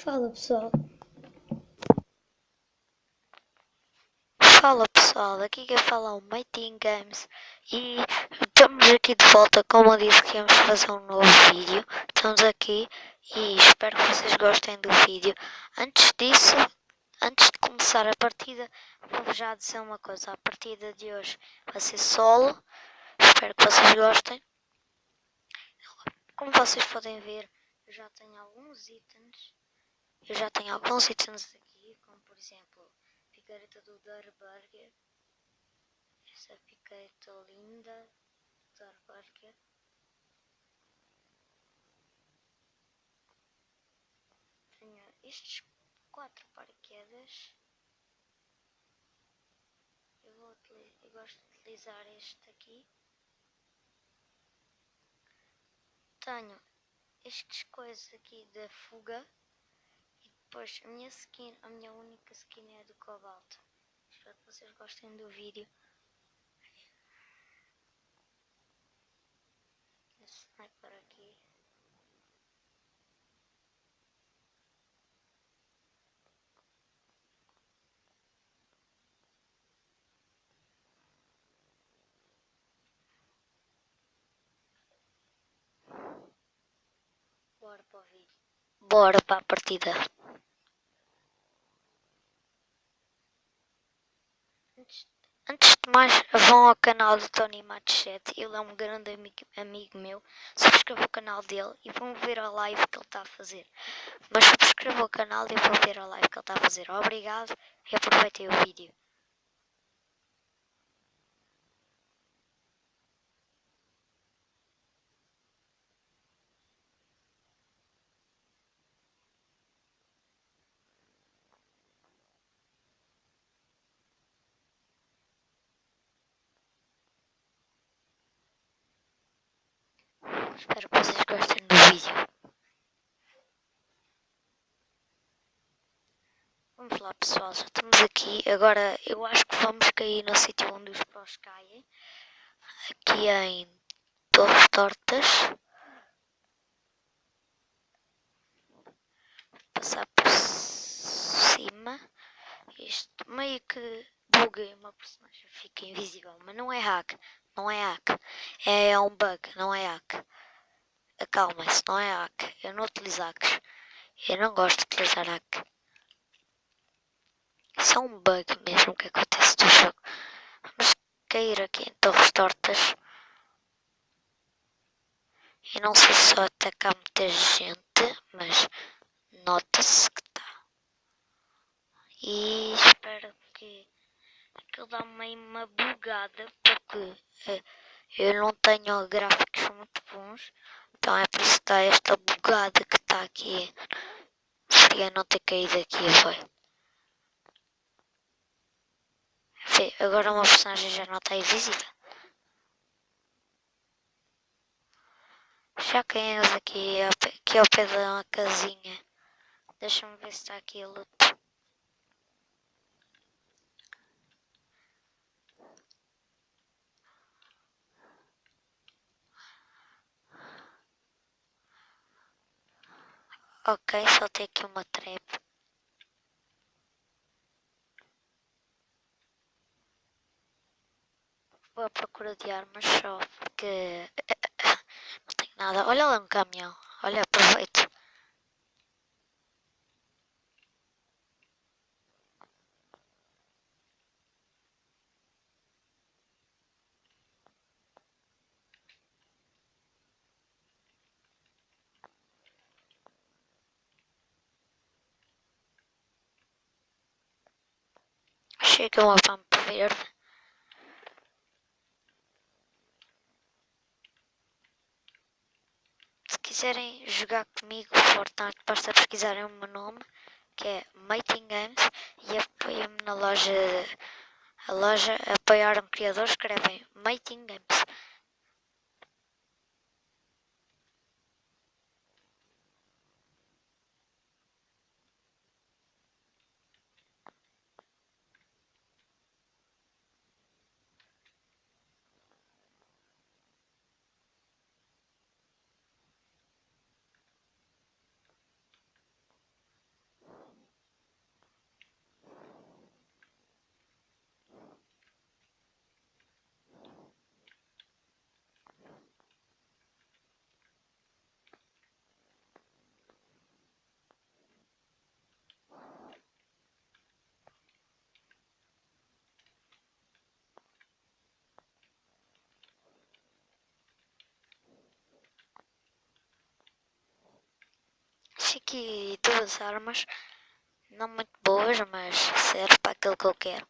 Fala pessoal. Fala pessoal, aqui quem fala é o Mighty Games e estamos aqui de volta, como eu disse que íamos fazer um novo vídeo. Estamos aqui e espero que vocês gostem do vídeo. Antes disso, antes de começar a partida, vou já dizer uma coisa. A partida de hoje vai ser solo, espero que vocês gostem. Como vocês podem ver, eu já tenho alguns itens. Eu já tenho alguns itens aqui, como por exemplo picareta do Darburger. Essa picareta linda do Darburger. Tenho estes quatro paraquedas. Eu, vou, eu gosto de utilizar este aqui. Tenho estas coisas aqui da fuga. Pois, a minha skin, a minha única skin é do cobalto. Espero que vocês gostem do vídeo. Sniper aqui. Bora para o vídeo. Bora para a partida. Antes, de mais, vão ao canal do Tony Machete. Ele é um grande amigo, amigo meu. Subscreva o canal dele e vão ver a live que ele está a fazer. Mas subscreva o canal e vão ver a live que ele está a fazer. Obrigado e aproveitem o vídeo. Espero que vocês gostem do vídeo. Vamos lá pessoal, já estamos aqui. Agora eu acho que vamos cair no sítio onde os prós caem. Aqui em Torres Tortas. Passar por cima. Isto meio que buguei uma personagem, fica invisível, mas não é hack, não é hack, é um bug, não é hack. Acalmem-se, não é hack. Eu não utilizo hacks. Eu não gosto de utilizar hack. Isso é um bug mesmo que acontece no jogo. Vamos cair aqui em torres tortas. E não sei se só atacar muita gente, mas nota-se que está. E espero que aquilo dá meio uma bugada, porque uh, eu não tenho gráficos muito bons. Então é por isso que está esta bugada que está aqui. Seria não ter caído aqui, foi. Vê, agora uma personagem já não está invisível. Já caímos aqui, aqui ao pé uma casinha. Deixa-me ver se está aqui a luta. Ok, só tem aqui uma trap. Vou à procura de armas só porque não tenho nada. Olha lá um caminhão. Olha, aproveito. Chega uma pampa verde. Se quiserem jogar comigo Fortnite, basta pesquisarem o meu nome, que é Mating Games, e apoiem-me na loja, a loja Apoiar um Criador, escrevem Mating Games. Que duas armas, não muito boas, mas serve para aquilo que eu quero.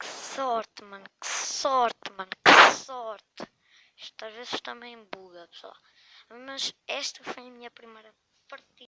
Que sorte, mano, que sorte, mano, que sorte. Isto às vezes também buga, pessoal. Mas esta foi a minha primeira partida.